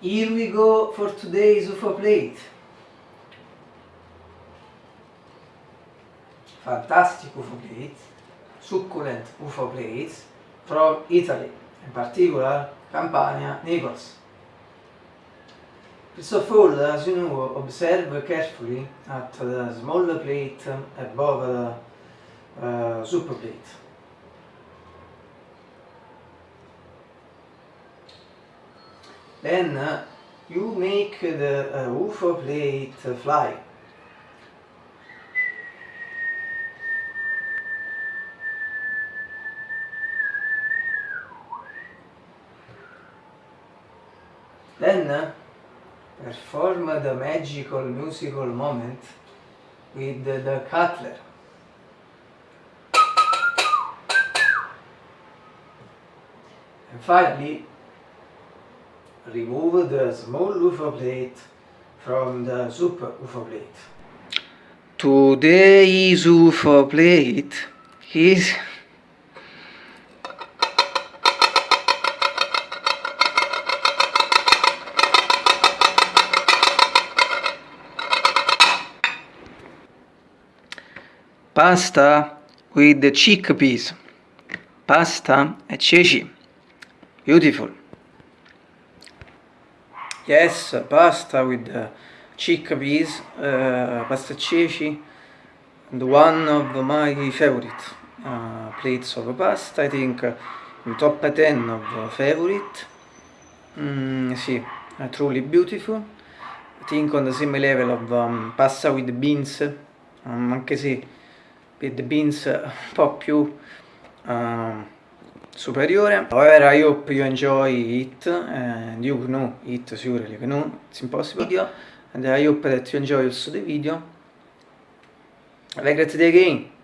Here we go for today's UFO plate. Fantastic UFO plate, succulent UFO plates from Italy, in particular Campania, Naples. First of all, as you know, observe carefully at the small plate above the uh, super plate. then uh, you make the uh, UFO plate fly. Then uh, perform the magical musical moment with the, the cutler. And finally, remove the small UFO plate from the super UFO plate. Today's UFO plate is pasta with the chickpeas. Pasta e ceci. Beautiful yes pasta with the chickpeas uh, pasta ceci and one of my favorite uh, plates of pasta I think uh, in top 10 of favorite. Mm, sì, truly beautiful. I think on the same level of um, pasta with beans. Um, anche se with beans un po' più uh, superiore. However, I hope you enjoy it and you know it surely you know it's impossible video and I hope that you enjoy also the video. Have a great day again.